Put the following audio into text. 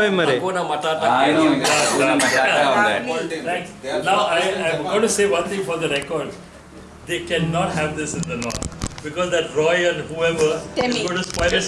అవి మరి Hakuna Matata. I know, Hakuna Matata Now, I, am going to say one thing for the record. They cannot have this in the north. Because that Roy and whoever is going to spoil it.